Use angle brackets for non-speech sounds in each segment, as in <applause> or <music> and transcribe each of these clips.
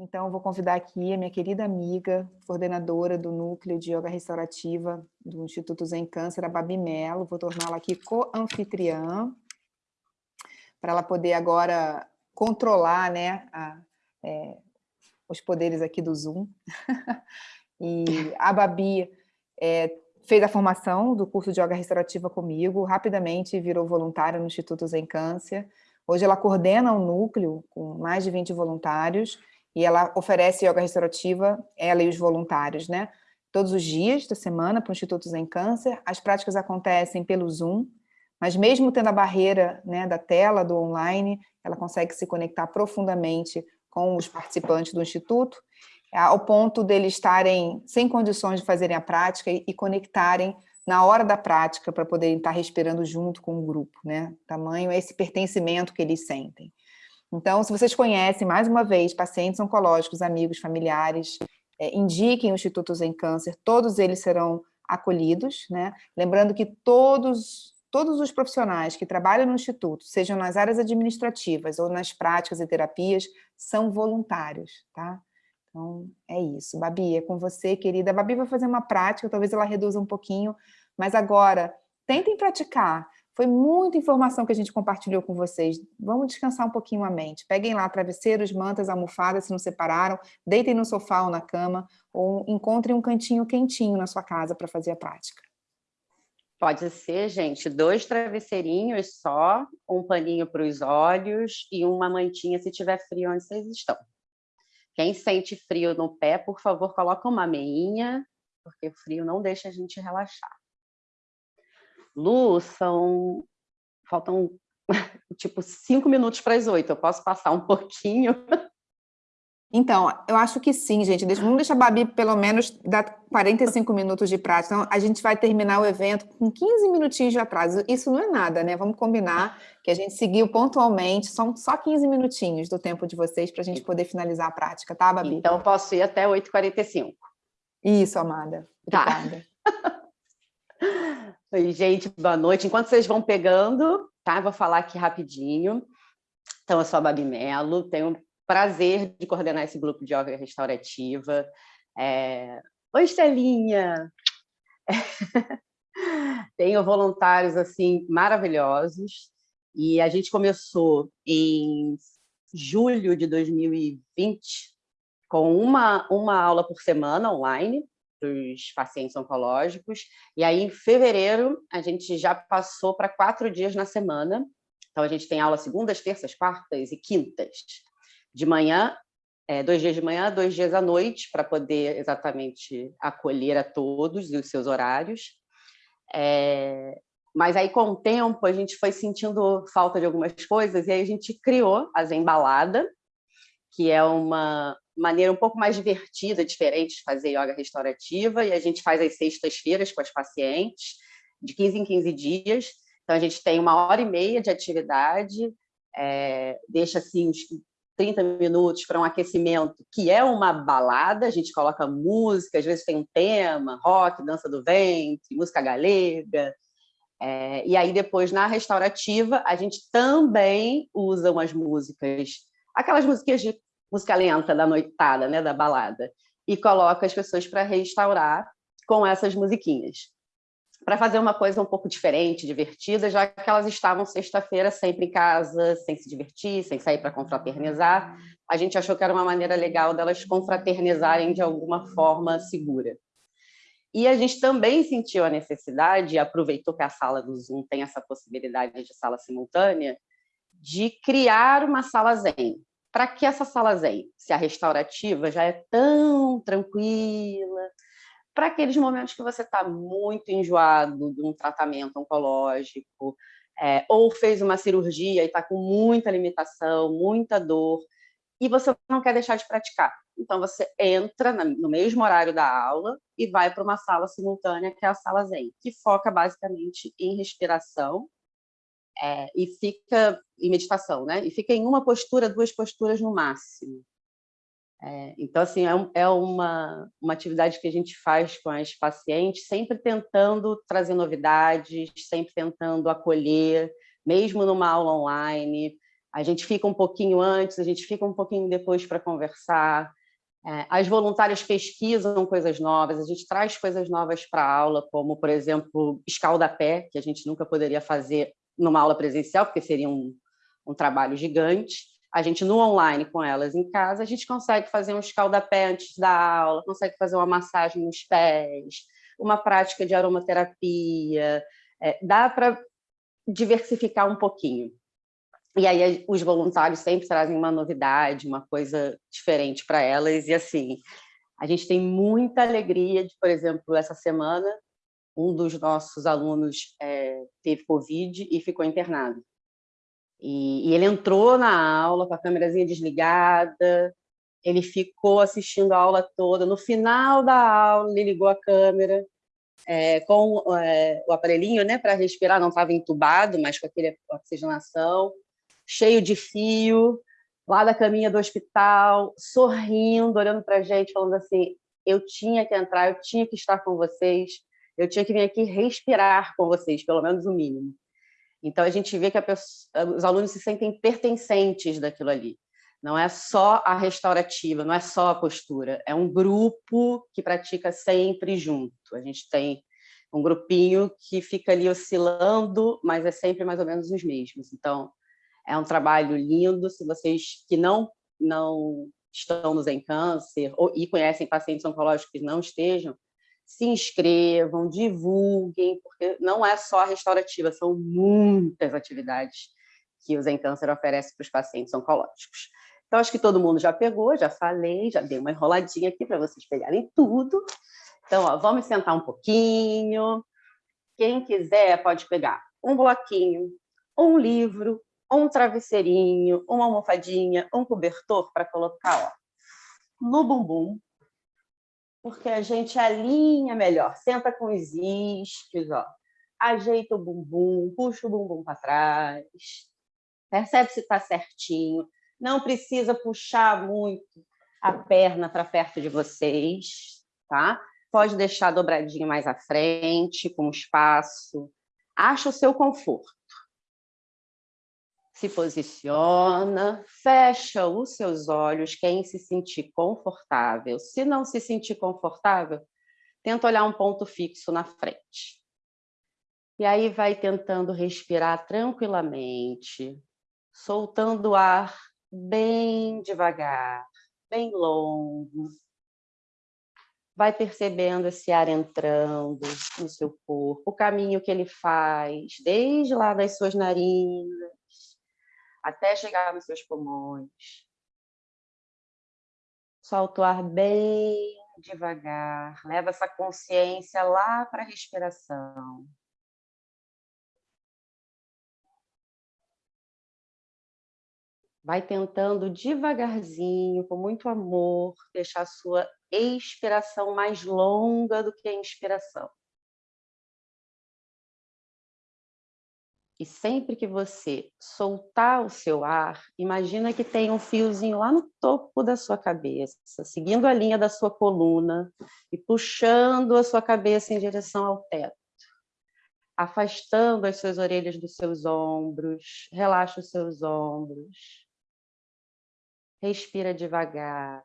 Então, vou convidar aqui a minha querida amiga, coordenadora do Núcleo de Yoga Restaurativa do Instituto Zen Câncer, a Babi Mello. Vou torná-la aqui co-anfitriã, para ela poder agora controlar né, a, é, os poderes aqui do Zoom. <laughs> e a Babi é, fez a formação do curso de Yoga Restaurativa comigo, rapidamente virou voluntária no Instituto Zen Câncer. Hoje ela coordena um núcleo com mais de 20 voluntários, e ela oferece yoga restaurativa, ela e os voluntários, né? Todos os dias da semana para o Instituto Zen Câncer. As práticas acontecem pelo Zoom, mas mesmo tendo a barreira né, da tela, do online, ela consegue se conectar profundamente com os participantes do Instituto, ao ponto deles estarem sem condições de fazerem a prática e, conectarem na hora da prática para poderem estar respirando junto com o grupo, né? Tamanho é esse pertencimento que eles sentem. Então, se vocês conhecem, mais uma vez, pacientes oncológicos, amigos, familiares, é, indiquem o Instituto Zen Câncer, todos eles serão acolhidos, né? Lembrando que todos, todos os profissionais que trabalham no Instituto, sejam nas áreas administrativas ou nas práticas e terapias, são voluntários, tá? Então, é isso. Babi, é com você, querida. A Babi vai fazer uma prática, talvez ela reduza um pouquinho, mas agora, tentem praticar. Foi muita informação que a gente compartilhou com vocês. Vamos descansar um pouquinho a mente. Peguem lá travesseiros, mantas, almofadas, se não separaram, deitem no sofá ou na cama, ou encontrem um cantinho quentinho na sua casa para fazer a prática. Pode ser, gente, dois travesseirinhos só, um paninho para os olhos e uma mantinha se tiver frio onde vocês estão. Quem sente frio no pé, por favor, coloca uma meinha, porque o frio não deixa a gente relaxar. Lu, são... faltam <laughs> tipo cinco minutos para as oito. Eu posso passar um pouquinho? Então, eu acho que sim, gente. Vamos deixar a Babi pelo menos dar 45 minutos de prática. Então, a gente vai terminar o evento com 15 minutinhos de atraso. Isso não é nada, né? Vamos combinar que a gente seguiu pontualmente. São só 15 minutinhos do tempo de vocês para a gente poder finalizar a prática, tá, Babi? Então, eu posso ir até 8h45. Isso, amada. Tá. <laughs> Oi, gente, boa noite. Enquanto vocês vão pegando, tá? Vou falar aqui rapidinho. Então, eu sou a Babi Mello, tenho o prazer de coordenar esse grupo de yoga restaurativa. É... Oi, Estelinha! <laughs> tenho voluntários, assim, maravilhosos. E a gente começou em julho de 2020 com uma, uma aula por semana online, dos pacientes oncológicos. E aí, em fevereiro, a gente já passou para quatro dias na semana. Então, a gente tem aula segundas, terças, quartas e quintas. De manhã, é, dois dias de manhã, dois dias à noite, para poder exatamente acolher a todos e os seus horários. É, mas aí, com o tempo, a gente foi sentindo falta de algumas coisas e aí a gente criou a Zembalada, que é uma, maneira um pouco mais divertida, diferente de fazer yoga restaurativa, e a gente faz as sextas-feiras com as pacientes, de 15 em 15 dias. Então, a gente tem uma hora e meia de atividade, é, deixa assim uns 30 minutos para um aquecimento, que é uma balada, a gente coloca música, às vezes tem um tema, rock, dança do ventre, música galega, é, e aí depois, na restaurativa, a gente também usa umas músicas, aquelas musiquinhas de música lenta da noitada, né, da balada, e coloca as pessoas para restaurar com essas musiquinhas. Para fazer uma coisa um pouco diferente, divertida, já que elas estavam sexta-feira sempre em casa, sem se divertir, sem sair para confraternizar, a gente achou que era uma maneira legal delas confraternizarem de alguma forma segura. E a gente também sentiu a necessidade, aproveitou que a sala do Zoom tem essa possibilidade de sala simultânea, de criar uma sala Zen para que essa sala zen, se a restaurativa já é tão tranquila, para aqueles momentos que você está muito enjoado de um tratamento oncológico, é, ou fez uma cirurgia e está com muita limitação, muita dor, e você não quer deixar de praticar. Então, você entra no mesmo horário da aula e vai para uma sala simultânea, que é a sala Zen, que foca basicamente em respiração é, e fica em meditação, né? E fica em uma postura, duas posturas no máximo. É, então, assim, é, um, é, uma, uma atividade que a gente faz com as pacientes, sempre tentando trazer novidades, sempre tentando acolher, mesmo numa aula online. A gente fica um pouquinho antes, a gente fica um pouquinho depois para conversar. É, as voluntárias pesquisam coisas novas, a gente traz coisas novas para a aula, como, por exemplo, escaldapé, que a gente nunca poderia fazer numa aula presencial, porque seria um, um trabalho gigante. A gente, no online, com elas em casa, a gente consegue fazer um escaldapé antes da aula, consegue fazer uma massagem nos pés, uma prática de aromaterapia. É, dá para diversificar um pouquinho. E aí os voluntários sempre trazem uma novidade, uma coisa diferente para elas. E assim, a gente tem muita alegria de, por exemplo, essa semana, um dos nossos alunos é, teve Covid e ficou internado. E, e, ele entrou na aula com a câmerazinha desligada, ele ficou assistindo a aula toda. No final da aula, ele ligou a câmera é, com é, o aparelhinho né, para respirar, não estava entubado, mas com aquele oxigenação, cheio de fio, lá da caminha do hospital, sorrindo, olhando para a gente, falando assim, eu tinha que entrar, eu tinha que estar com vocês, eu tinha que vir aqui respirar com vocês, pelo menos o mínimo. Então, a gente vê que pessoa, os alunos se sentem pertencentes daquilo ali. Não é só a restaurativa, não é só a postura, é um grupo que pratica sempre junto. A gente tem um grupinho que fica ali oscilando, mas é sempre mais ou menos os mesmos. Então, é um trabalho lindo. Se vocês que não, não estão nos em câncer ou, e conhecem pacientes oncológicos que não estejam, se inscrevam, divulguem, porque não é só a restaurativa, são muitas atividades que o Zen Câncer oferece para os pacientes oncológicos. Então, acho que todo mundo já pegou, já falei, já dei uma enroladinha aqui para vocês pegarem tudo. Então, ó, vamos sentar um pouquinho. Quem quiser pode pegar um bloquinho, um livro, um travesseirinho, uma almofadinha, um cobertor para colocar ó, no bumbum, porque a gente alinha melhor. Senta com os isquios, ó. ajeita o bumbum, puxa o bumbum para trás, percebe se está certinho. Não precisa puxar muito a perna para perto de vocês, tá? Pode deixar dobradinho mais à frente, com espaço. Acha o seu conforto. Se posiciona, fecha os seus olhos, quem se sentir confortável. Se não se sentir confortável, tenta olhar um ponto fixo na frente. E aí vai tentando respirar tranquilamente, soltando o ar bem devagar, bem longo. Vai percebendo esse ar entrando no seu corpo, o caminho que ele faz, desde lá das suas narinas, até chegar nos seus pulmões. Solta o ar bem devagar, leva essa consciência lá para a respiração. Vai tentando devagarzinho, com muito amor, deixar a sua expiração mais longa do que a inspiração. E sempre que você soltar o seu ar, imagina que tem um fiozinho lá no topo da sua cabeça, seguindo a linha da sua coluna e puxando a sua cabeça em direção ao teto. Afastando as suas orelhas dos seus ombros, relaxa os seus ombros. Respira devagar.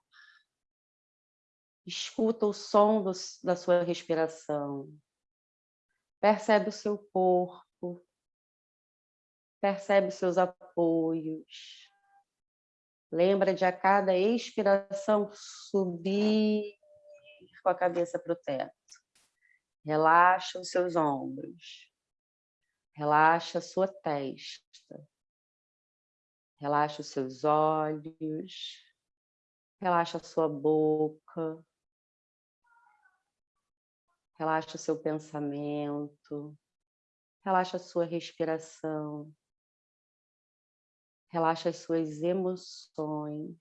Escuta o som do, da sua respiração. Percebe o seu corpo percebe seus apoios. Lembra de a cada expiração subir com a cabeça para o teto. Relaxa os seus ombros. Relaxa a sua testa. Relaxa os seus olhos. Relaxa a sua boca. Relaxa o seu pensamento. Relaxa a sua respiração. Relaxa as suas emoções.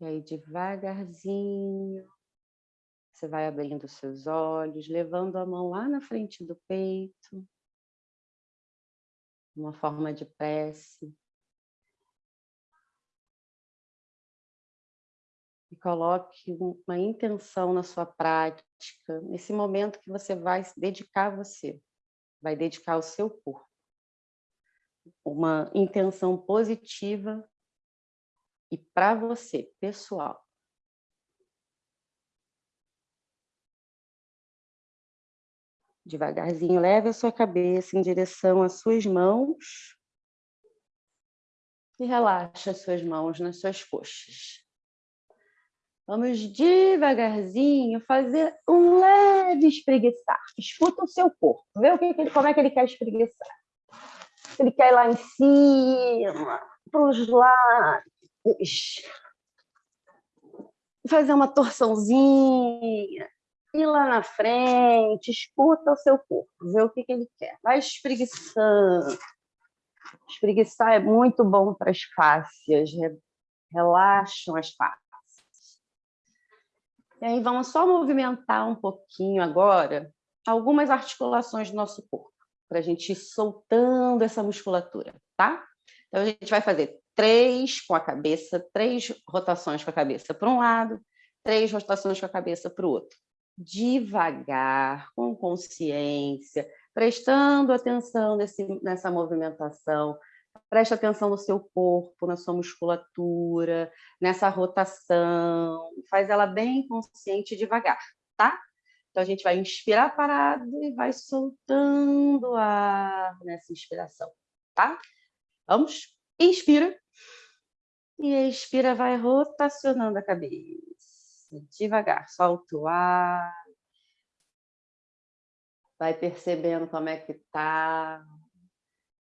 E aí, devagarzinho, você vai abrindo seus olhos, levando a mão lá na frente do peito, uma forma de prece. Coloque uma intenção na sua prática, nesse momento que você vai se dedicar a você, vai dedicar ao seu corpo. Uma intenção positiva e para você, pessoal. Devagarzinho, leve a sua cabeça em direção às suas mãos e relaxa as suas mãos nas suas coxas. Vamos devagarzinho fazer um leve espreguiçar. Escuta o seu corpo, vê o que, como é que ele quer espreguiçar. Se ele quer ir lá em cima, para os lados. Fazer uma torçãozinha. Ir lá na frente, escuta o seu corpo, vê o que, que ele quer. Vai espreguiçando. Espreguiçar é muito bom para as fáscias, relaxam as fáscias. E aí vamos só movimentar um pouquinho agora algumas articulações do nosso corpo, para a gente ir soltando essa musculatura, tá? Então a gente vai fazer três com a cabeça, três rotações com a cabeça para um lado, três rotações com a cabeça para o outro. Devagar, com consciência, prestando atenção nesse, nessa movimentação, Preste atenção no seu corpo, na sua musculatura, nessa rotação. Faz ela bem consciente e devagar, tá? Então, a gente vai inspirar parado e vai soltando ar nessa inspiração, tá? Vamos? Inspira. E expira, vai rotacionando a cabeça. Devagar, solta o ar. Vai percebendo como é que tá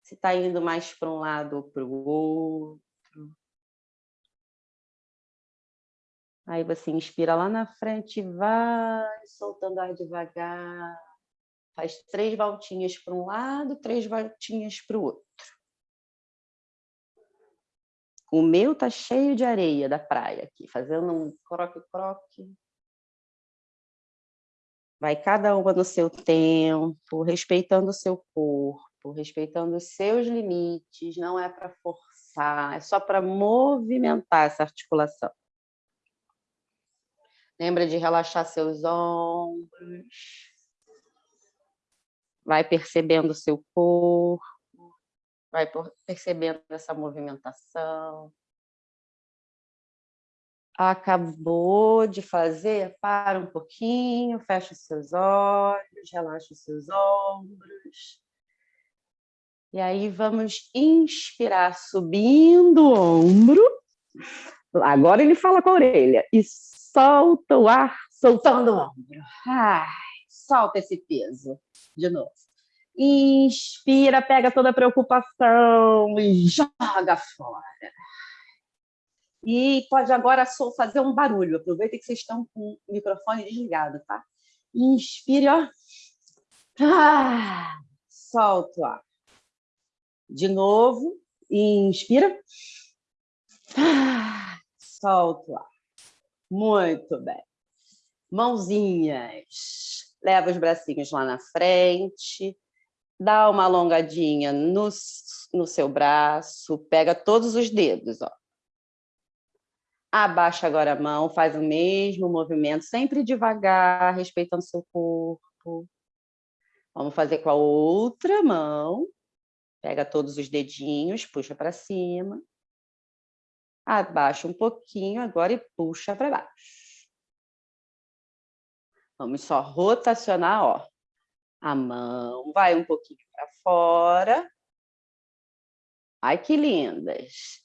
se está indo mais para um lado ou para o outro. Aí você inspira lá na frente, vai soltando ar devagar. Faz três voltinhas para um lado, três voltinhas para o outro. O meu tá cheio de areia da praia aqui, fazendo um croque-croque. Vai cada uma no seu tempo, respeitando o seu corpo respeitando os seus limites, não é para forçar, é só para movimentar essa articulação. Lembra de relaxar seus ombros. Vai percebendo o seu corpo, vai percebendo essa movimentação. Acabou de fazer? Para um pouquinho, fecha os seus olhos, relaxa os seus ombros. E aí vamos inspirar subindo o ombro. Agora ele fala com a orelha. E solta o ar, soltando o ombro. Ai, solta esse peso. De novo. Inspira, pega toda a preocupação e joga fora. E pode agora fazer um barulho. Aproveita que vocês estão com o microfone desligado, tá? Inspire, ó. Ah, solta o ar. De novo, inspira. Ah, solta o ar. Muito bem. Mãozinhas. Leva os bracinhos lá na frente. Dá uma alongadinha no, no seu braço. Pega todos os dedos. Ó. Abaixa agora a mão, faz o mesmo movimento, sempre devagar, respeitando seu corpo. Vamos fazer com a outra mão. Pega todos os dedinhos, puxa para cima. Abaixa um pouquinho agora e puxa para baixo. Vamos só rotacionar, ó. A mão vai um pouquinho para fora. Ai, que lindas.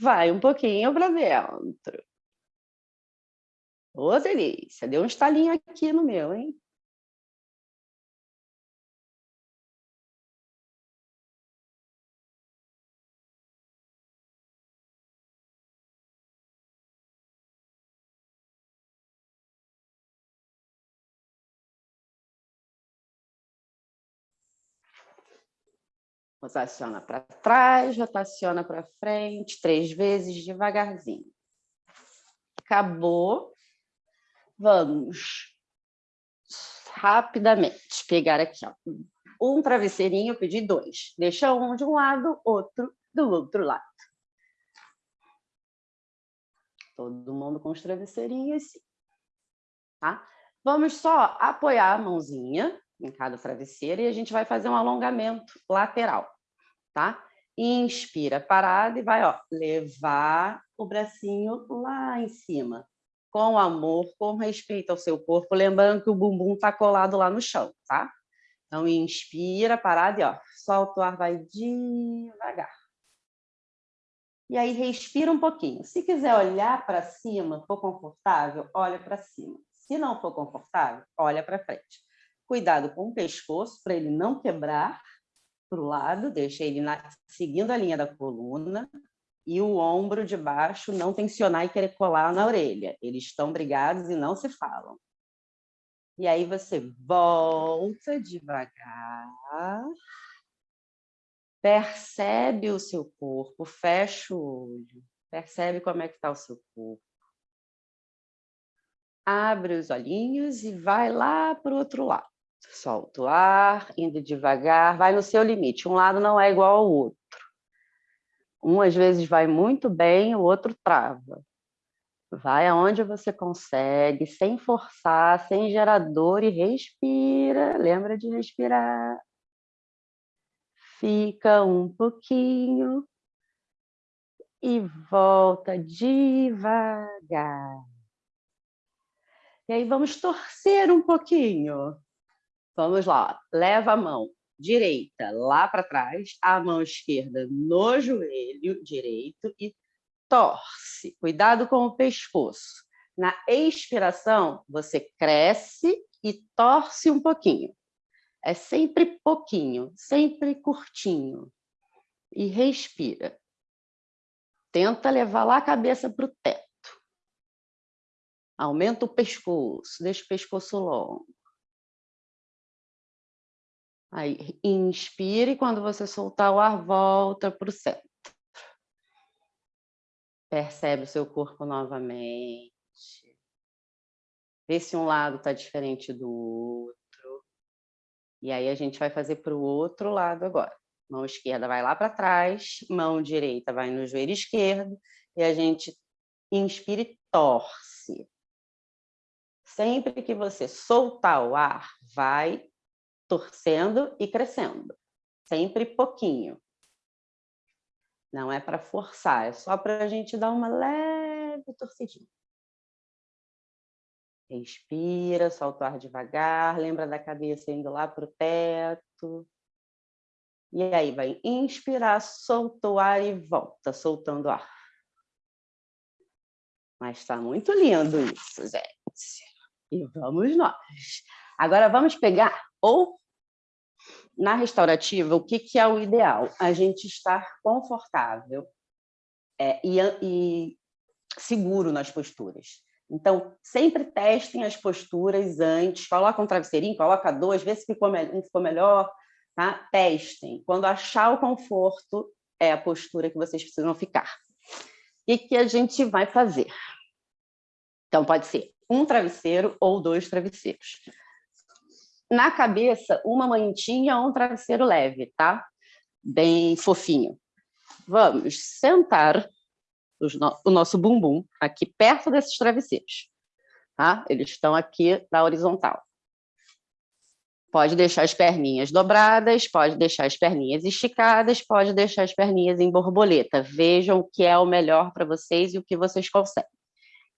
Vai um pouquinho para dentro. Ô, delícia. Deu um estalinho aqui no meu, hein? Rotaciona para trás, rotaciona para frente, três vezes, devagarzinho. Acabou. Vamos rapidamente pegar aqui, ó, um travesseirinho, eu pedi dois. Deixa um de um lado, outro do outro lado. Todo mundo com os travesseirinhos, sim. Tá? Vamos só apoiar a mãozinha em cada travesseiro e a gente vai fazer um alongamento lateral, tá? Inspira parada e vai ó, levar o bracinho lá em cima, com amor, com respeito ao seu corpo, lembrando que o bumbum está colado lá no chão, tá? Então, inspira, parada e ó, solta o ar, vai devagar. E aí, respira um pouquinho. Se quiser olhar para cima, for confortável, olha para cima. Se não for confortável, olha para frente. Cuidado com o pescoço, para ele não quebrar para o lado, deixa ele na, seguindo a linha da coluna, e o ombro de baixo não tensionar e querer colar na orelha. Eles estão brigados e não se falam. E aí você volta devagar, percebe o seu corpo, fecha o olho, percebe como é que está o seu corpo. Abre os olhinhos e vai lá para o outro lado. Solta o ar, indo devagar, vai no seu limite. Um lado não é igual ao outro. Um, às vezes, vai muito bem, o outro trava. Vai aonde você consegue, sem forçar, sem gerador e respira. Lembra de respirar. Fica um pouquinho e volta devagar. E aí vamos torcer um pouquinho. Vamos lá, leva a mão direita lá para trás, a mão esquerda no joelho direito e torce. Cuidado com o pescoço. Na expiração, você cresce e torce um pouquinho. É sempre pouquinho, sempre curtinho. E respira. Tenta levar lá a cabeça para o teto. Aumenta o pescoço, deixa o pescoço longo. Aí, inspire, quando você soltar o ar, volta para o centro. Percebe o seu corpo novamente. Vê se um lado está diferente do outro. E aí a gente vai fazer para o outro lado agora. Mão esquerda vai lá para trás, mão direita vai no joelho esquerdo, e a gente inspira e torce. Sempre que você soltar o ar, vai torcendo e crescendo, sempre pouquinho. Não é para forçar, é só para a gente dar uma leve torcidinha. Respira, solta o ar devagar, lembra da cabeça indo lá para o teto. E aí vai inspirar, solta o ar e volta, soltando o ar. Mas está muito lindo isso, gente. E vamos nós. Agora vamos pegar ou na restaurativa, o que, que é o ideal? A gente estar confortável é, e, e seguro nas posturas. Então, sempre testem as posturas antes, coloca um travesseirinho, coloca dois, vê se ficou, me ficou melhor, tá? testem. Quando achar o conforto, é a postura que vocês precisam ficar. O que, que a gente vai fazer? Então, pode ser um travesseiro ou dois travesseiros na cabeça uma mantinha ou um travesseiro leve, tá? Bem fofinho. Vamos sentar o nosso bumbum aqui perto desses travesseiros, tá? Eles estão aqui na horizontal. Pode deixar as perninhas dobradas, pode deixar as perninhas esticadas, pode deixar as perninhas em borboleta. Vejam o que é o melhor para vocês e o que vocês conseguem.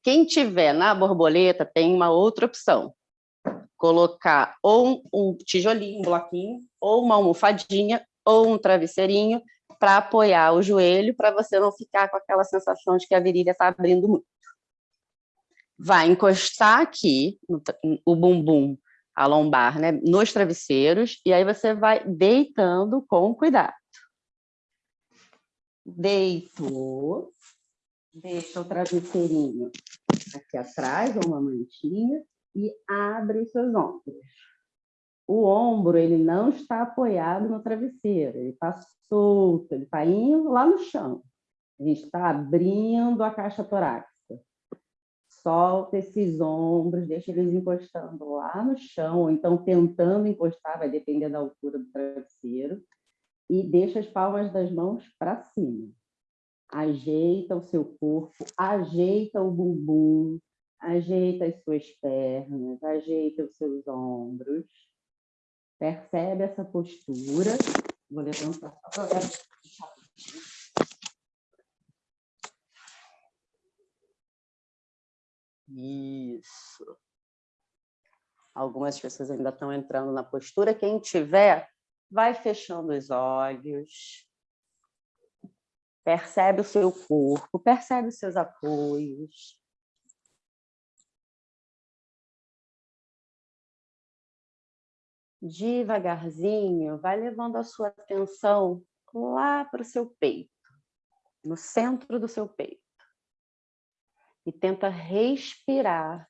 Quem tiver na borboleta tem uma outra opção colocar ou um tijolinho, um bloquinho, ou uma almofadinha, ou um travesseirinho, para apoiar o joelho, para você não ficar com aquela sensação de que a virilha está abrindo muito. Vai encostar aqui o bumbum, a lombar, né, nos travesseiros, e aí você vai deitando com cuidado. Deitou, deixa o travesseirinho aqui atrás, ou uma mantinha, e abre seus ombros. O ombro ele não está apoiado no travesseiro, ele está solto, ele está indo lá no chão. A gente está abrindo a caixa torácica. Solta esses ombros, deixa eles encostando lá no chão, ou então tentando encostar, vai depender da altura do travesseiro, e deixa as palmas das mãos para cima. Ajeita o seu corpo, ajeita o bumbum, ajeita as suas pernas, ajeita os seus ombros. Percebe essa postura. Vou levantar só para Isso. Algumas pessoas ainda estão entrando na postura. Quem tiver, vai fechando os olhos. Percebe o seu corpo, percebe os seus apoios. Devagarzinho, vai levando a sua atenção lá para o seu peito, no centro do seu peito. E tenta respirar,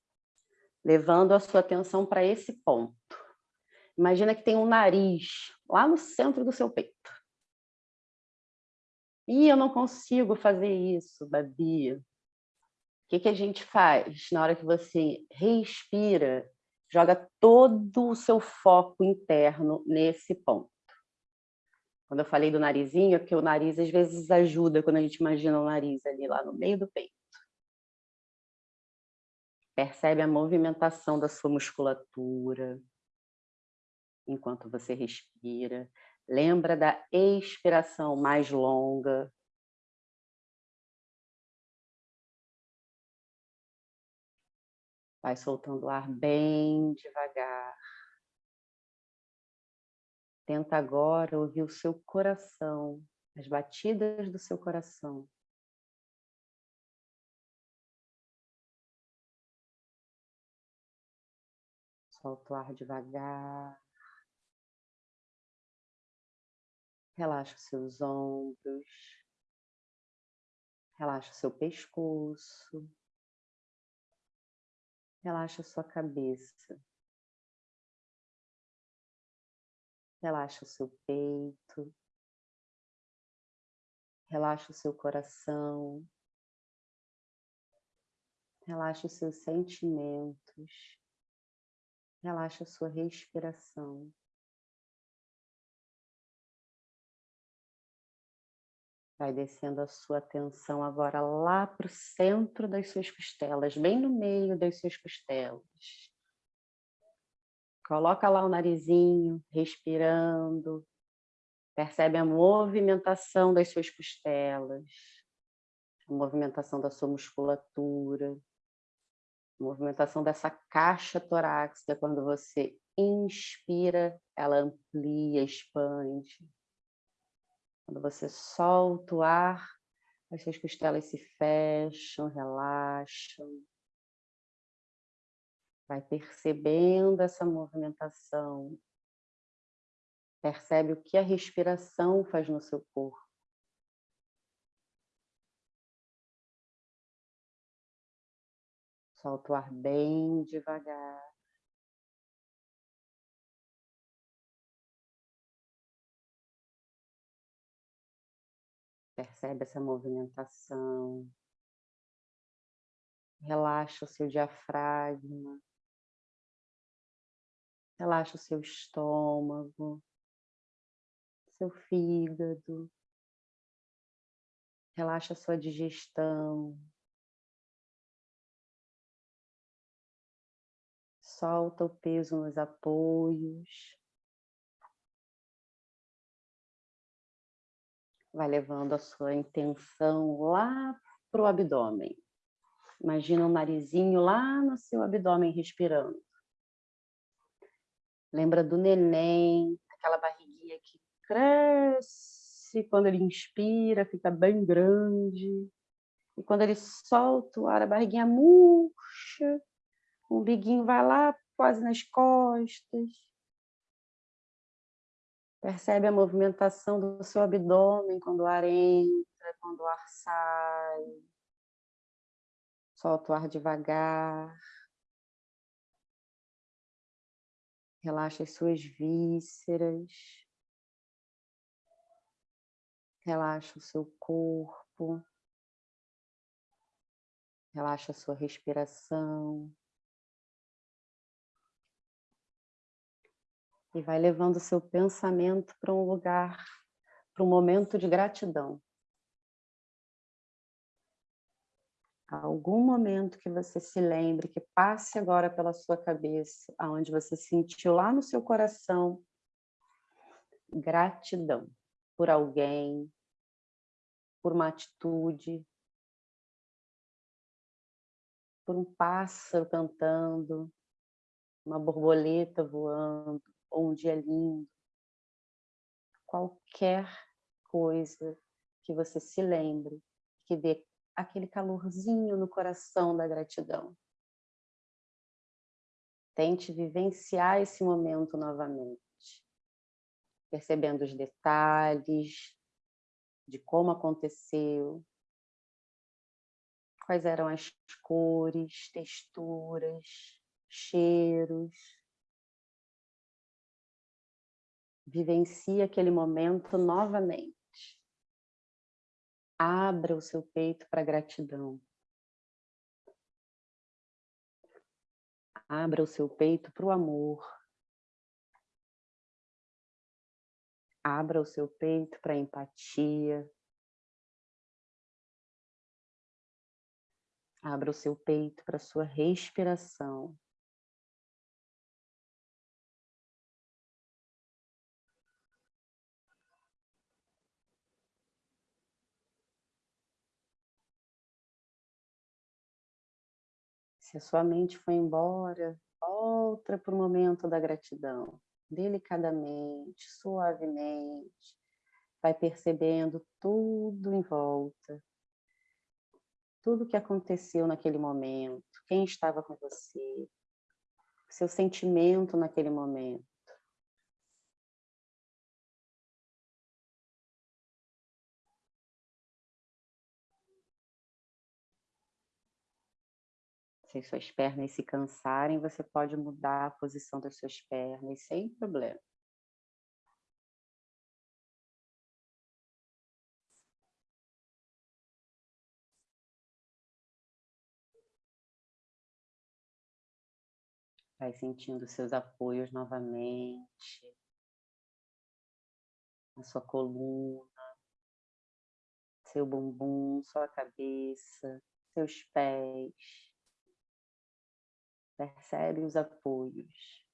levando a sua atenção para esse ponto. Imagina que tem um nariz lá no centro do seu peito. E eu não consigo fazer isso, Babi. O que, que a gente faz na hora que você respira? Joga todo o seu foco interno nesse ponto. Quando eu falei do narizinho, é porque o nariz às vezes ajuda quando a gente imagina o nariz ali lá no meio do peito. Percebe a movimentação da sua musculatura enquanto você respira. Lembra da expiração mais longa. Vai soltando o ar bem devagar. Tenta agora ouvir o seu coração, as batidas do seu coração. Solta o ar devagar. Relaxa os seus ombros. Relaxa o seu pescoço. Relaxa sua cabeça. Relaxa o seu peito. Relaxa o seu coração. Relaxa os seus sentimentos. Relaxa a sua respiração. Vai descendo a sua atenção agora lá para o centro das suas costelas, bem no meio das suas costelas. Coloca lá o narizinho, respirando. Percebe a movimentação das suas costelas, a movimentação da sua musculatura, a movimentação dessa caixa torácica. Quando você inspira, ela amplia, expande. Quando você solta o ar, as suas costelas se fecham, relaxam. Vai percebendo essa movimentação. Percebe o que a respiração faz no seu corpo. Solta o ar bem devagar. Percebe essa movimentação. Relaxa o seu diafragma. Relaxa o seu estômago, seu fígado. Relaxa a sua digestão. Solta o peso nos apoios. Vai levando a sua intenção lá para o abdômen. Imagina o narizinho lá no seu abdômen respirando. Lembra do neném, aquela barriguinha que cresce quando ele inspira, fica bem grande. E quando ele solta o ar, a barriguinha murcha, o umbiguinho vai lá quase nas costas. Percebe a movimentação do seu abdômen quando o ar entra, quando o ar sai. Solta o ar devagar. Relaxa as suas vísceras. Relaxa o seu corpo. Relaxa a sua respiração. E vai levando o seu pensamento para um lugar, para um momento de gratidão. algum momento que você se lembre, que passe agora pela sua cabeça, aonde você sentiu lá no seu coração gratidão por alguém, por uma atitude, por um pássaro cantando, uma borboleta voando, um dia lindo. Qualquer coisa que você se lembre, que dê aquele calorzinho no coração da gratidão. Tente vivenciar esse momento novamente, percebendo os detalhes de como aconteceu, quais eram as cores, texturas, cheiros. Vivencie aquele momento novamente. Abra o seu peito para gratidão. Abra o seu peito para o amor. Abra o seu peito para a empatia. Abra o seu peito para a sua respiração. Se a sua mente foi embora, volta para o momento da gratidão, delicadamente, suavemente, vai percebendo tudo em volta, tudo que aconteceu naquele momento, quem estava com você, seu sentimento naquele momento. Se suas pernas se cansarem, você pode mudar a posição das suas pernas sem problema. Vai sentindo seus apoios novamente, na sua coluna, seu bumbum, sua cabeça, seus pés. Percebe os apoios.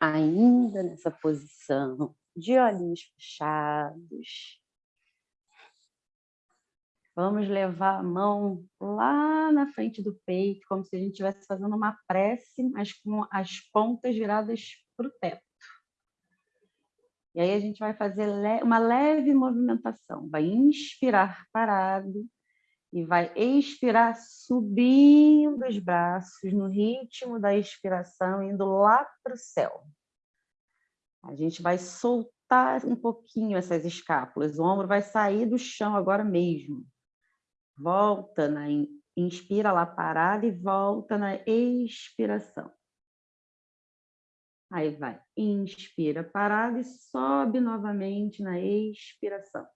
Ainda nessa posição, de olhinhos fechados. Vamos levar a mão lá na frente do peito, como se a gente estivesse fazendo uma prece, mas com as pontas viradas para o teto. E aí a gente vai fazer uma leve movimentação. Vai inspirar parado, e vai expirar subindo os braços no ritmo da expiração, indo lá para o céu. A gente vai soltar um pouquinho essas escápulas, o ombro vai sair do chão agora mesmo. Volta na inspira lá parada e volta na expiração. Aí vai, inspira parada e sobe novamente na expiração.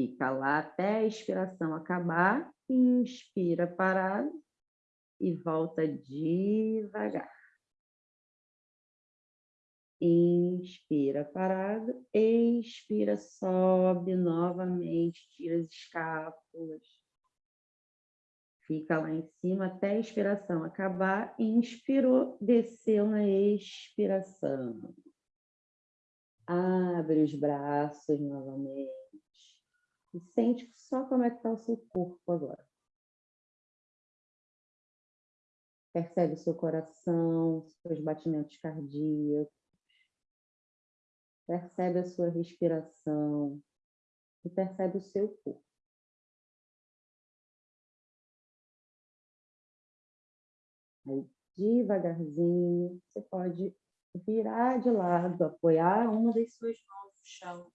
Fica lá até a expiração acabar, inspira parado e volta devagar. Inspira parado, expira, sobe novamente, tira as escápulas. Fica lá em cima até a expiração acabar. Inspirou, desceu na expiração. Abre os braços novamente. E sente só como é que está o seu corpo agora. Percebe o seu coração, seus batimentos cardíacos. Percebe a sua respiração. E percebe o seu corpo. Aí, devagarzinho, você pode virar de lado, apoiar uma das suas mãos no chão,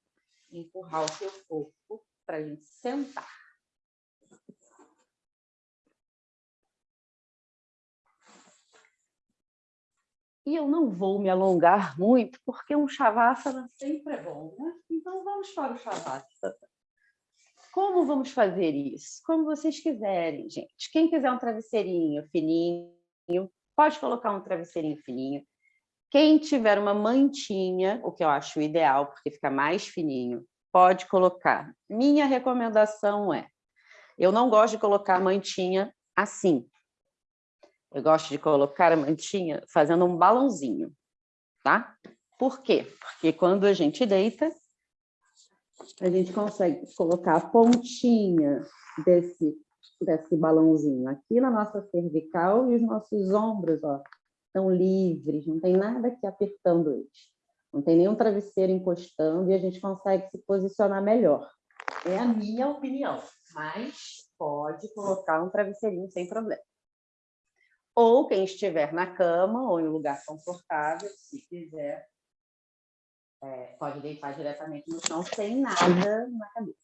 empurrar o seu corpo para a gente sentar. E eu não vou me alongar muito, porque um Shavasana sempre é bom, né? Então vamos para o Shavasana. Como vamos fazer isso? Como vocês quiserem, gente. Quem quiser um travesseirinho fininho, pode colocar um travesseirinho fininho. Quem tiver uma mantinha, o que eu acho ideal, porque fica mais fininho, pode colocar. Minha recomendação é, eu não gosto de colocar a mantinha assim. Eu gosto de colocar a mantinha fazendo um balãozinho, tá? Por quê? Porque quando a gente deita, a gente consegue colocar a pontinha desse, desse balãozinho aqui na nossa cervical e os nossos ombros, ó, estão livres, não tem nada aqui apertando eles. Não tem nenhum travesseiro encostando e a gente consegue se posicionar melhor. É a minha opinião, mas pode colocar um travesseirinho sem problema. Ou quem estiver na cama ou em um lugar confortável, se quiser, é, pode deitar diretamente no chão sem nada na cabeça.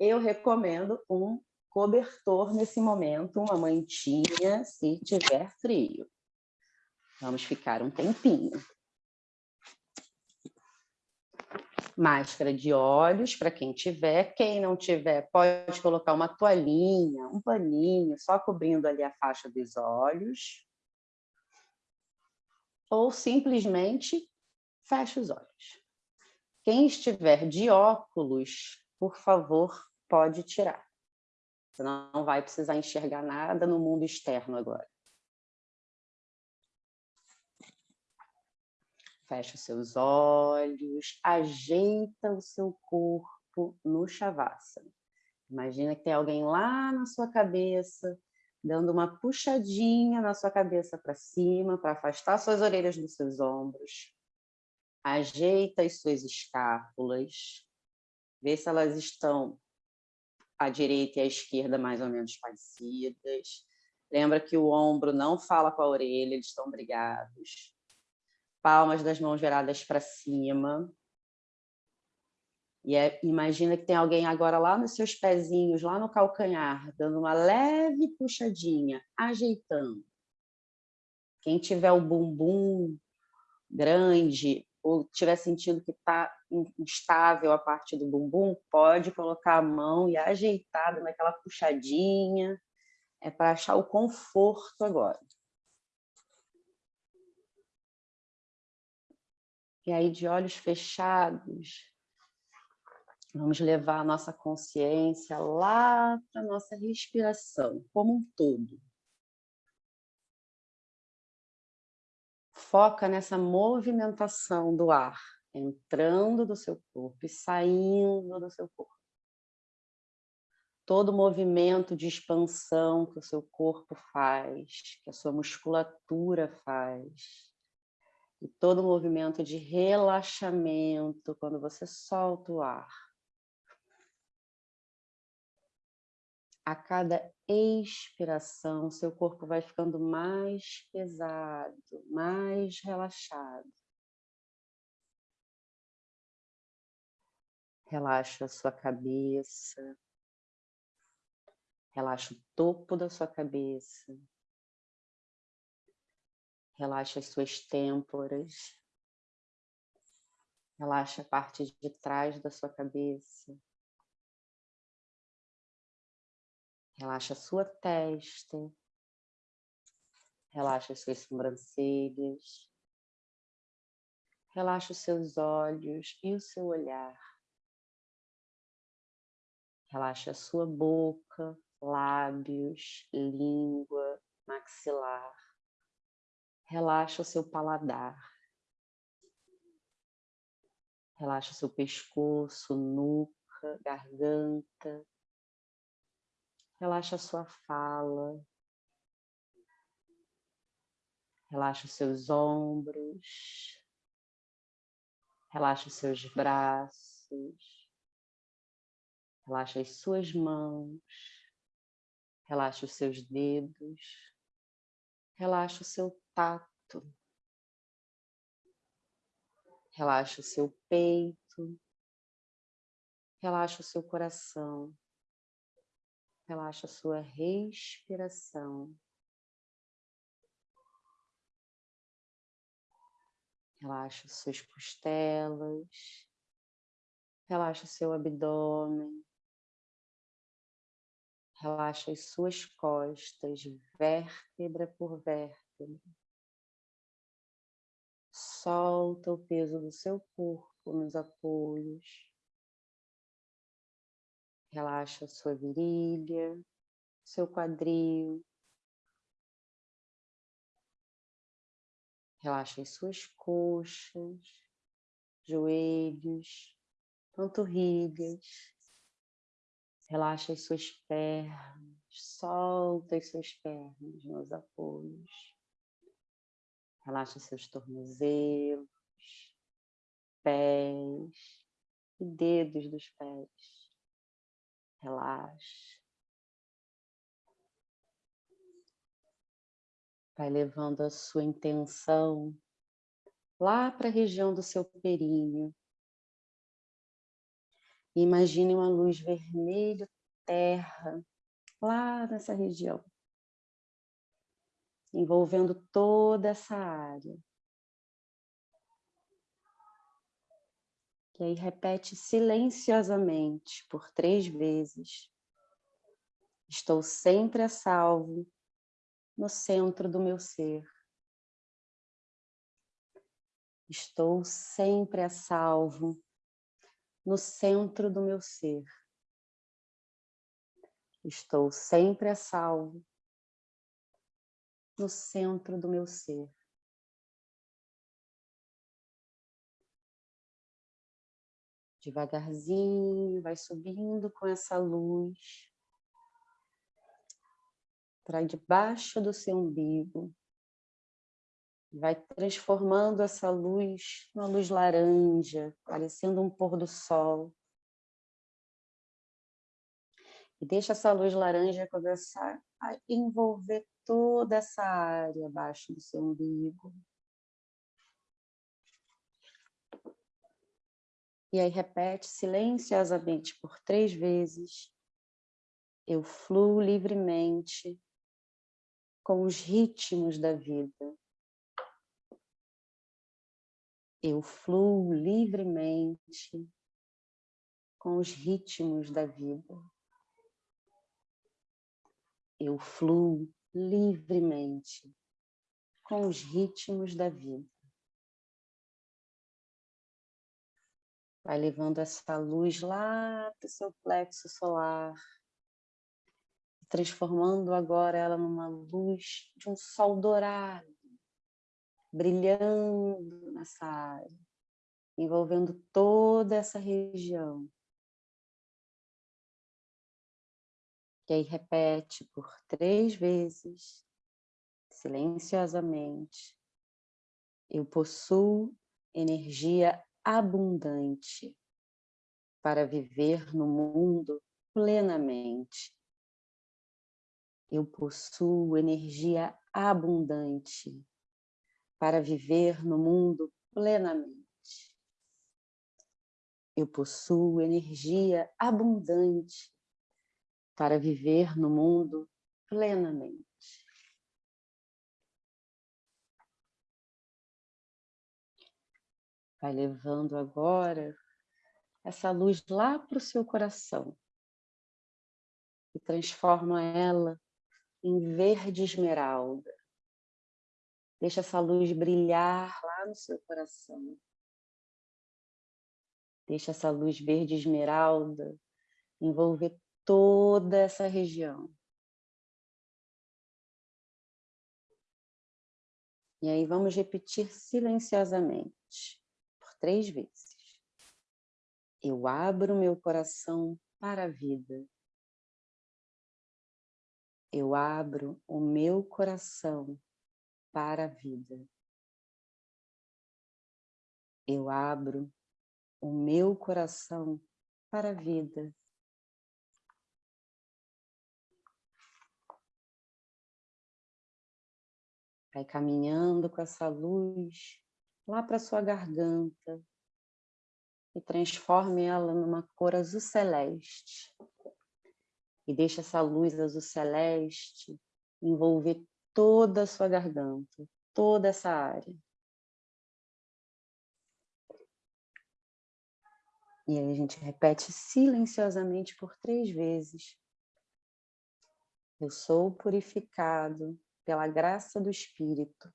Eu recomendo um cobertor nesse momento, uma mantinha, se tiver frio. Vamos ficar um tempinho. Máscara de olhos, para quem tiver. Quem não tiver, pode colocar uma toalhinha, um paninho, só cobrindo ali a faixa dos olhos. Ou simplesmente fecha os olhos. Quem estiver de óculos, por favor, pode tirar. Você não vai precisar enxergar nada no mundo externo agora. Fecha os seus olhos, ajeita o seu corpo no Shavasana. Imagina que tem alguém lá na sua cabeça, dando uma puxadinha na sua cabeça para cima, para afastar suas orelhas dos seus ombros. Ajeita as suas escápulas, vê se elas estão à direita e à esquerda mais ou menos parecidas. Lembra que o ombro não fala com a orelha, eles estão brigados palmas das mãos viradas para cima. E é, imagina que tem alguém agora lá nos seus pezinhos, lá no calcanhar, dando uma leve puxadinha, ajeitando. Quem tiver o bumbum grande ou tiver sentindo que está instável a parte do bumbum, pode colocar a mão e ajeitada naquela puxadinha. É para achar o conforto agora. E aí, de olhos fechados, vamos levar a nossa consciência lá para a nossa respiração, como um todo. Foca nessa movimentação do ar, entrando do seu corpo e saindo do seu corpo. Todo movimento de expansão que o seu corpo faz, que a sua musculatura faz, e todo movimento de relaxamento quando você solta o ar. A cada expiração, seu corpo vai ficando mais pesado, mais relaxado. Relaxa a sua cabeça. Relaxa o topo da sua cabeça. Relaxa as suas têmporas. Relaxa a parte de trás da sua cabeça. Relaxa a sua testa. Relaxa as suas sobrancelhas. Relaxa os seus olhos e o seu olhar. Relaxa a sua boca, lábios, língua, maxilar. Relaxa o seu paladar. Relaxa o seu pescoço, nuca, garganta. Relaxa a sua fala. Relaxa os seus ombros. Relaxa os seus braços. Relaxa as suas mãos. Relaxa os seus dedos. Relaxa o seu tato. Relaxa o seu peito. Relaxa o seu coração. Relaxa a sua respiração. Relaxa as suas costelas. Relaxa o seu abdômen. Relaxa as suas costas, vértebra por vértebra Solta o peso do seu corpo nos apoios. Relaxa a sua virilha, seu quadril. Relaxa as suas coxas, joelhos, panturrilhas. Relaxa as suas pernas, solta as suas pernas nos apoios. Relaxa seus tornozelos, pés e dedos dos pés. Relaxa. Vai levando a sua intenção lá para a região do seu períneo. Imagine uma luz vermelha, terra, lá nessa região envolvendo toda essa área. E aí repete silenciosamente por três vezes. Estou sempre a salvo no centro do meu ser. Estou sempre a salvo no centro do meu ser. Estou sempre a salvo no centro do meu ser. Devagarzinho, vai subindo com essa luz para debaixo do seu umbigo. Vai transformando essa luz numa luz laranja, parecendo um pôr do sol. E deixa essa luz laranja começar a envolver toda essa área abaixo do seu umbigo. E aí repete silenciosamente por três vezes. Eu fluo livremente com os ritmos da vida. Eu fluo livremente com os ritmos da vida. Eu fluo livremente com os ritmos da vida. Vai levando essa luz lá para o seu plexo solar, transformando agora ela numa luz de um sol dourado, brilhando nessa área, envolvendo toda essa região. E aí repete por três vezes, silenciosamente. Eu possuo energia abundante para viver no mundo plenamente. Eu possuo energia abundante para viver no mundo plenamente. Eu possuo energia abundante para viver no mundo plenamente. Vai levando agora essa luz lá para o seu coração e transforma ela em verde esmeralda. Deixa essa luz brilhar lá no seu coração. Deixa essa luz verde esmeralda envolver toda essa região. E aí vamos repetir silenciosamente, por três vezes. Eu abro meu coração para a vida. Eu abro o meu coração para a vida. Eu abro o meu coração para a vida. Vai caminhando com essa luz lá para sua garganta e transforme ela numa cor azul celeste. E deixa essa luz azul celeste envolver toda a sua garganta, toda essa área. E aí a gente repete silenciosamente por três vezes. Eu sou purificado pela graça do Espírito.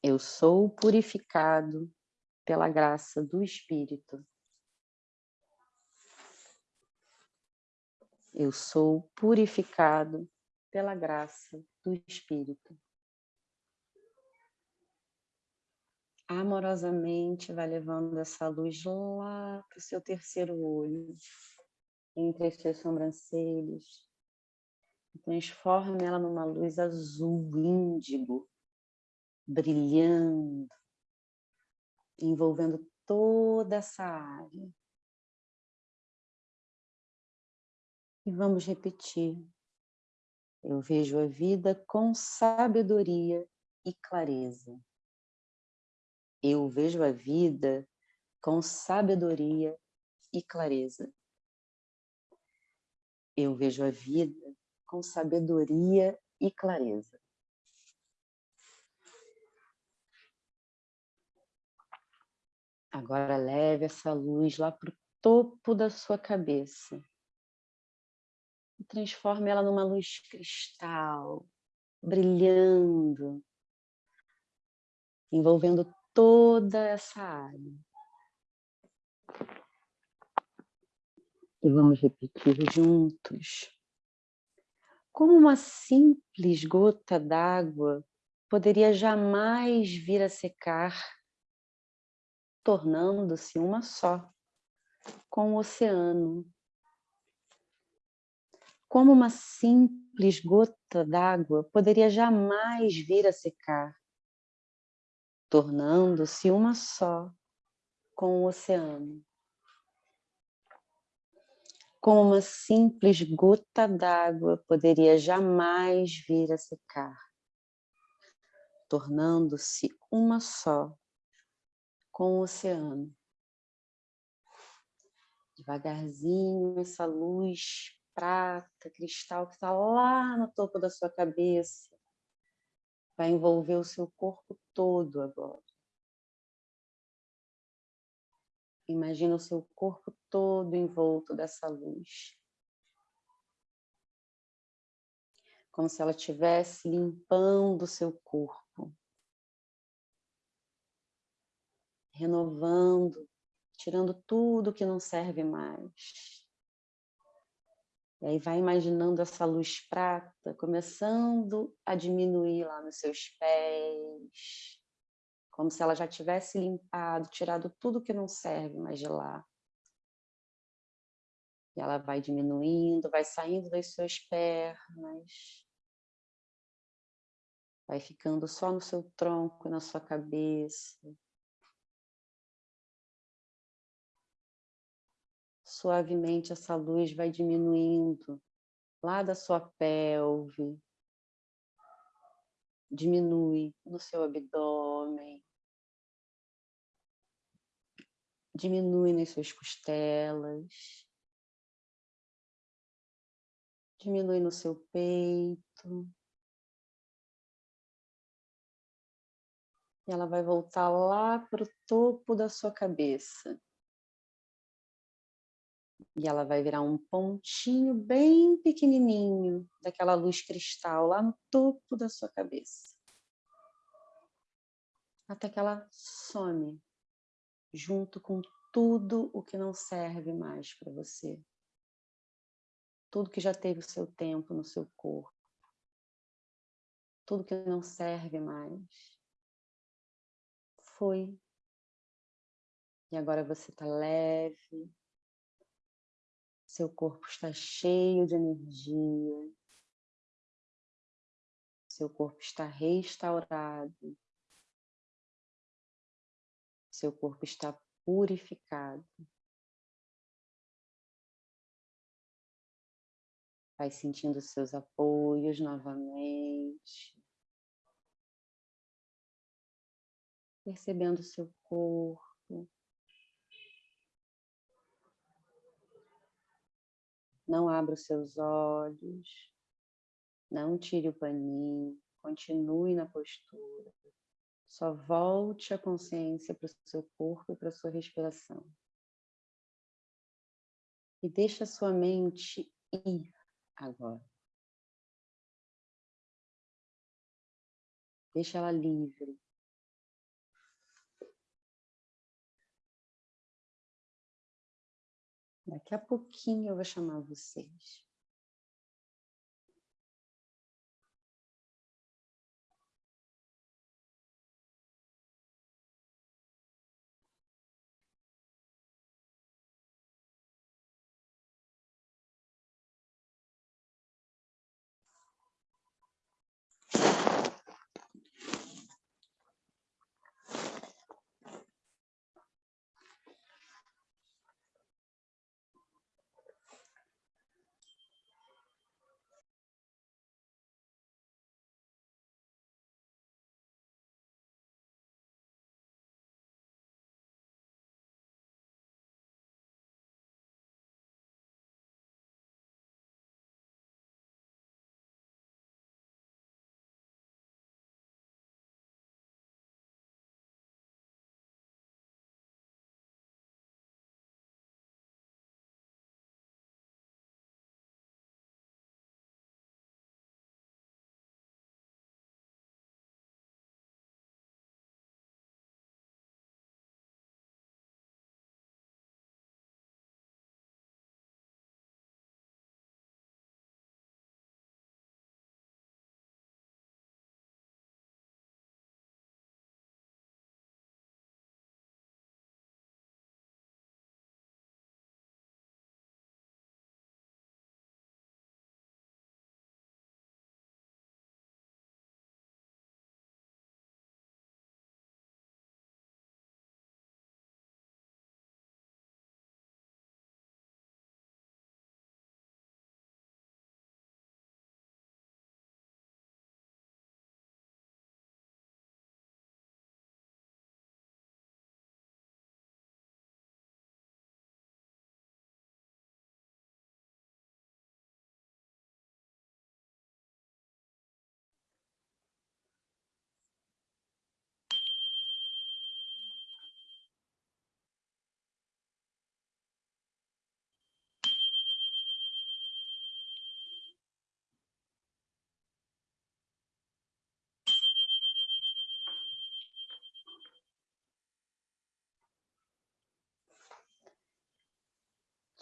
Eu sou purificado pela graça do Espírito. Eu sou purificado pela graça do Espírito. Amorosamente vai levando essa luz lá para o seu terceiro olho, entre as suas sobrancelhas. Transforme ela numa luz azul índigo, brilhando, envolvendo toda essa área. E vamos repetir. Eu vejo a vida com sabedoria e clareza. Eu vejo a vida com sabedoria e clareza. Eu vejo a vida com sabedoria e clareza. Agora leve essa luz lá para o topo da sua cabeça e transforme ela numa luz cristal, brilhando, envolvendo toda essa área. E vamos repetir juntos. Como uma simples gota d'água poderia jamais vir a secar, tornando-se uma só com o oceano como uma simples gota d'água poderia jamais vir a secar, tornando-se uma só com o oceano. Como uma simples gota d'água poderia jamais vir a secar, tornando-se uma só com o oceano. Devagarzinho, essa luz prata, cristal que está lá no topo da sua cabeça. Vai envolver o seu corpo todo agora. Imagina o seu corpo todo envolto dessa luz. Como se ela estivesse limpando o seu corpo. Renovando, tirando tudo que não serve mais. E aí vai imaginando essa luz prata começando a diminuir lá nos seus pés, como se ela já tivesse limpado, tirado tudo que não serve mais de lá. E ela vai diminuindo, vai saindo das suas pernas, vai ficando só no seu tronco, na sua cabeça. suavemente essa luz vai diminuindo lá da sua pelve, diminui no seu abdômen, diminui nas suas costelas, diminui no seu peito. E ela vai voltar lá para o topo da sua cabeça. E ela vai virar um pontinho bem pequenininho daquela luz cristal lá no topo da sua cabeça. Até que ela some junto com tudo o que não serve mais para você. Tudo que já teve o seu tempo no seu corpo. Tudo que não serve mais. Foi. E agora você está leve, seu corpo está cheio de energia. Seu corpo está restaurado. Seu corpo está purificado. Vai sentindo seus apoios novamente. Percebendo seu corpo. Não abra os seus olhos. Não tire o paninho. Continue na postura. Só volte a consciência para o seu corpo e para a sua respiração. E deixe a sua mente ir agora. Deixa ela livre. Daqui a pouquinho eu vou chamar vocês.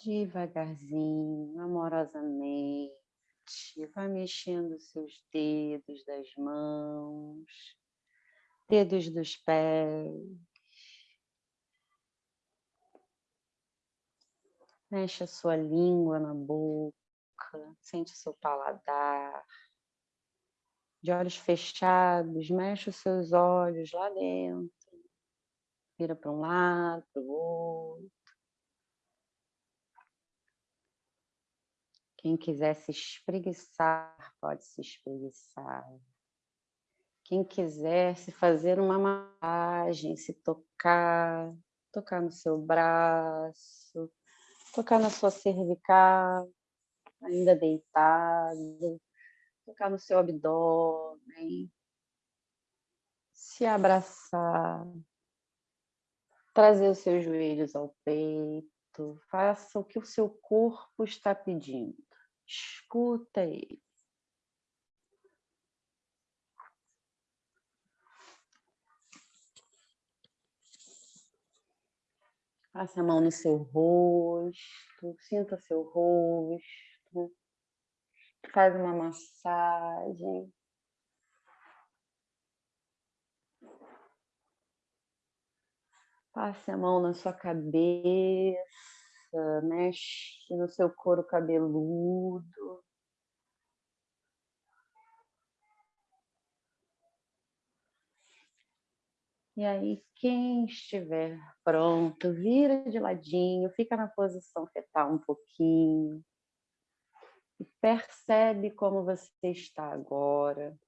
Devagarzinho, amorosamente, vai mexendo seus dedos das mãos, dedos dos pés. Mexe a sua língua na boca, sente o seu paladar. De olhos fechados, mexe os seus olhos lá dentro. Vira para um lado, para o outro. Quem quiser se espreguiçar, pode se espreguiçar. Quem quiser se fazer uma massagem, se tocar, tocar no seu braço, tocar na sua cervical, ainda deitado, tocar no seu abdômen, se abraçar, trazer os seus joelhos ao peito, faça o que o seu corpo está pedindo. Escuta ele. Passe a mão no seu rosto, sinta seu rosto, faz uma massagem. Passe a mão na sua cabeça, mexe no seu couro cabeludo. E aí, quem estiver pronto, vira de ladinho, fica na posição fetal um pouquinho. E percebe como você está agora.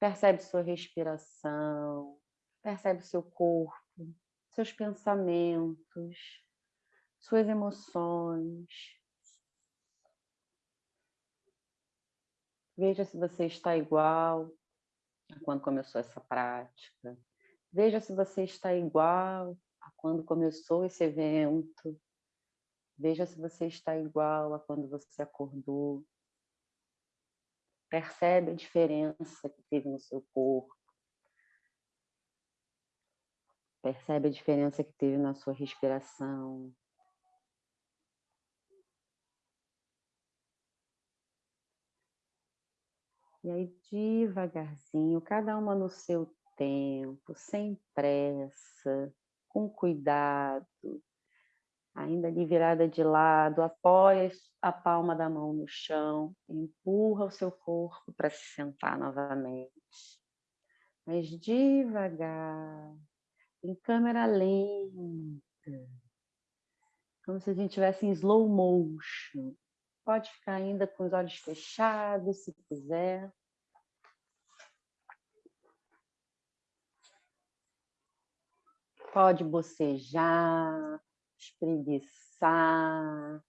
Percebe sua respiração, percebe seu corpo, seus pensamentos, suas emoções. Veja se você está igual a quando começou essa prática. Veja se você está igual a quando começou esse evento. Veja se você está igual a quando você acordou. Percebe a diferença que teve no seu corpo. Percebe a diferença que teve na sua respiração. E aí, devagarzinho, cada uma no seu tempo, sem pressa, com cuidado, ainda ali virada de lado, apoia a palma da mão no chão, empurra o seu corpo para se sentar novamente. Mas devagar, em câmera lenta, como se a gente estivesse em slow motion. Pode ficar ainda com os olhos fechados, se quiser. Pode bocejar, espreguiçar.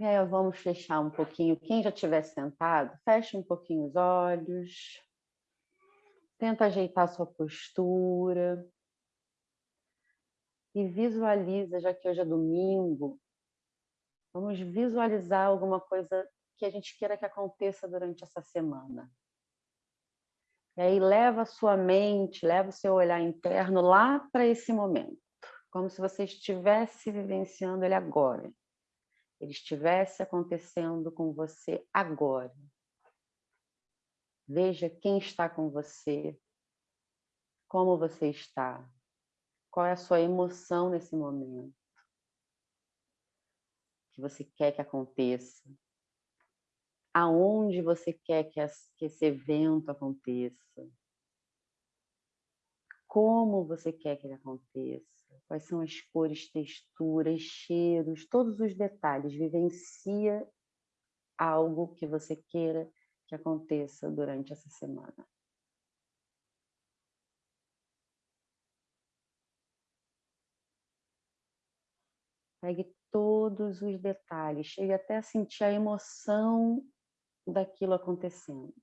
Aí vamos fechar um pouquinho. Quem já estiver sentado, feche um pouquinho os olhos. Tenta ajeitar sua postura. E visualiza, já que hoje é domingo, vamos visualizar alguma coisa que a gente queira que aconteça durante essa semana. E aí leva a sua mente, leva o seu olhar interno lá para esse momento, como se você estivesse vivenciando ele agora. Ele estivesse acontecendo com você agora. Veja quem está com você, como você está, qual é a sua emoção nesse momento que você quer que aconteça aonde você quer que, esse evento aconteça, como você quer que ele aconteça, quais são as cores, texturas, cheiros, todos os detalhes. Vivencia algo que você queira que aconteça durante essa semana. Pegue todos os detalhes, chegue até a sentir a emoção daquilo acontecendo.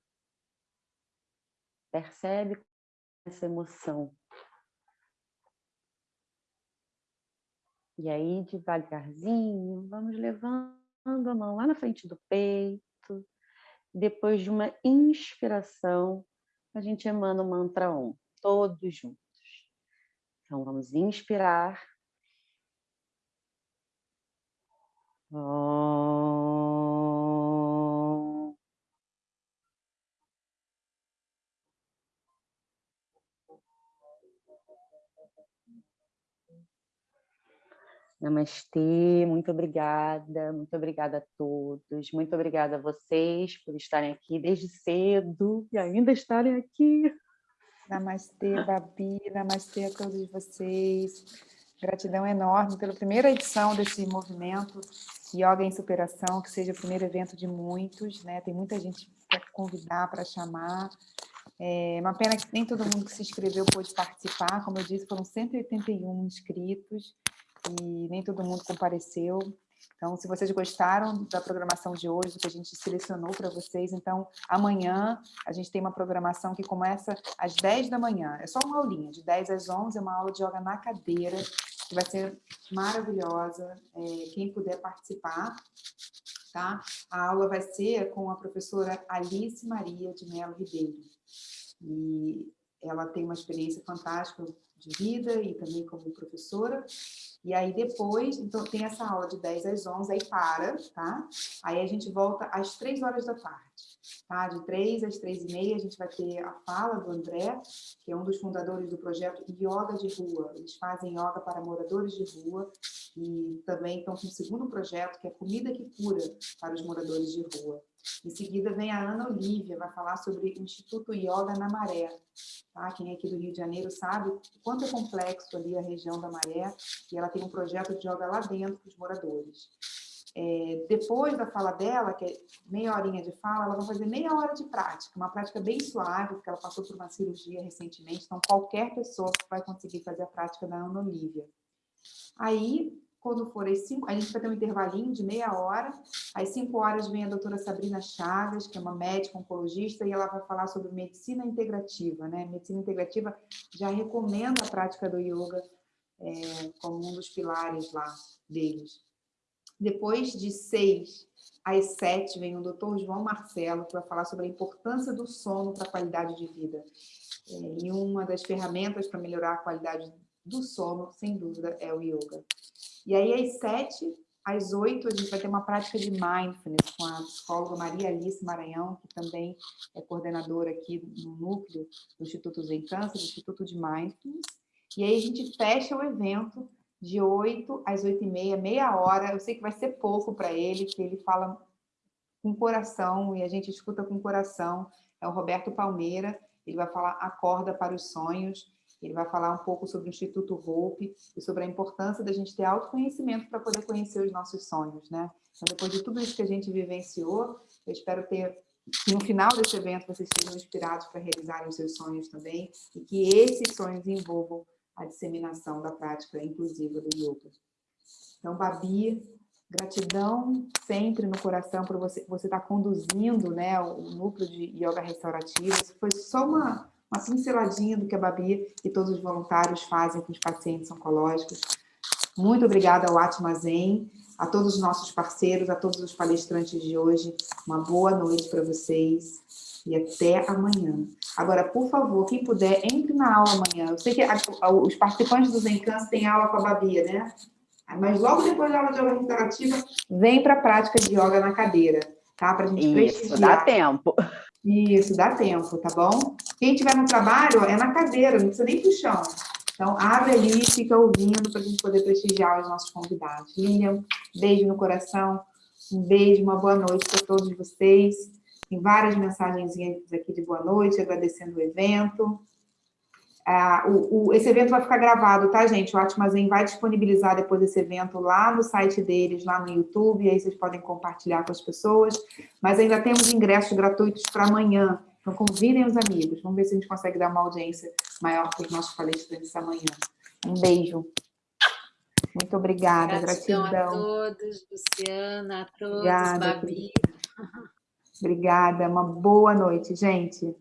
Percebe essa emoção. E aí, devagarzinho, vamos levando a mão lá na frente do peito. Depois de uma inspiração, a gente emana o mantra Om, todos juntos. Então, vamos inspirar Namastê, muito obrigada, muito obrigada a todos, muito obrigada a vocês por estarem aqui desde cedo e ainda estarem aqui. Namastê, Babi, namastê a todos vocês. Gratidão enorme pela primeira edição desse movimento Yoga em Superação, que seja o primeiro evento de muitos, né? Tem muita gente para convidar, para chamar. É uma pena que nem todo mundo que se inscreveu pôde participar, como eu disse, foram 181 inscritos, e nem todo mundo compareceu. Então, se vocês gostaram da programação de hoje, que a gente selecionou para vocês, então, amanhã a gente tem uma programação que começa às 10 da manhã. É só uma aulinha, de 10 às 11, é uma aula de yoga na cadeira, que vai ser maravilhosa. É, quem puder participar, tá? A aula vai ser com a professora Alice Maria de Melo Ribeiro. E ela tem uma experiência fantástica de vida e também como professora, e aí depois, então tem essa aula de 10 às 11, aí para, tá? Aí a gente volta às 3 horas da tarde, tá? De 3 às 3 e meia a gente vai ter a fala do André, que é um dos fundadores do projeto Yoga de Rua. Eles fazem yoga para moradores de rua e também estão com o segundo projeto, que é Comida que Cura para os moradores de rua. Em seguida vem a Ana Olívia, vai falar sobre o Instituto Yoga na Maré. Tá? Quem é aqui do Rio de Janeiro sabe o quanto é complexo ali a região da Maré, e ela tem um projeto de yoga lá dentro para os moradores. É, depois da fala dela, que é meia horinha de fala, ela vai fazer meia hora de prática, uma prática bem suave, porque ela passou por uma cirurgia recentemente, então qualquer pessoa vai conseguir fazer a prática da Ana Olívia. Aí, quando for às 5, a gente vai ter um intervalinho de meia hora, às 5 horas vem a doutora Sabrina Chagas, que é uma médica oncologista, e ela vai falar sobre medicina integrativa, né? Medicina integrativa já recomenda a prática do yoga é, como um dos pilares lá deles. Depois de 6 às 7 vem o doutor João Marcelo, que vai falar sobre a importância do sono para a qualidade de vida. É, e uma das ferramentas para melhorar a qualidade do sono, sem dúvida, é o yoga. E aí, às sete, às oito, a gente vai ter uma prática de mindfulness com a psicóloga Maria Alice Maranhão, que também é coordenadora aqui no núcleo do Instituto Zen Câncer, do Instituto de Mindfulness. E aí a gente fecha o evento de 8 às 8 e meia, meia hora. Eu sei que vai ser pouco para ele, que ele fala com coração e a gente escuta com coração. É o Roberto Palmeira, ele vai falar Acorda para os Sonhos. Ele vai falar um pouco sobre o Instituto Hope e sobre a importância da gente ter autoconhecimento para poder conhecer os nossos sonhos, né? Então, depois de tudo isso que a gente vivenciou, eu espero ter que no final desse evento vocês sejam inspirados para realizarem os seus sonhos também e que esses sonhos envolvam a disseminação da prática inclusiva do yoga. Então, Babi, gratidão sempre no coração por você você estar tá conduzindo né, o núcleo de yoga restaurativo. Isso foi só uma uma pinceladinha do que a Babi e todos os voluntários fazem com os pacientes oncológicos. Muito obrigada ao Atma Zen, a todos os nossos parceiros, a todos os palestrantes de hoje. Uma boa noite para vocês e até amanhã. Agora, por favor, quem puder, entre na aula amanhã. Eu sei que a, a, os participantes do Zencans têm aula com a Babi, né? Mas logo depois da aula de yoga restaurativa, vem para a prática de yoga na cadeira, tá? Para a gente Isso, prestigiar. dá tempo. Isso, dá tempo, tá bom? Quem estiver no trabalho, é na cadeira, não precisa nem pro chão. Então, abre ali e fica ouvindo para a gente poder prestigiar os nossos convidados. Lilian, beijo no coração, um beijo, uma boa noite para todos vocês. Tem várias mensagens aqui de boa noite, agradecendo o evento. Ah, o, o, esse evento vai ficar gravado, tá, gente? O Atmazen vai disponibilizar depois esse evento lá no site deles, lá no YouTube, aí vocês podem compartilhar com as pessoas. Mas ainda temos ingressos gratuitos para amanhã, então convidem os amigos. Vamos ver se a gente consegue dar uma audiência maior para os nossos palestrantes amanhã. Um beijo. Muito obrigada, gratidão. Gratidão a todos, Luciana, a todos, obrigada, Babi. Obrigada, uma boa noite, gente.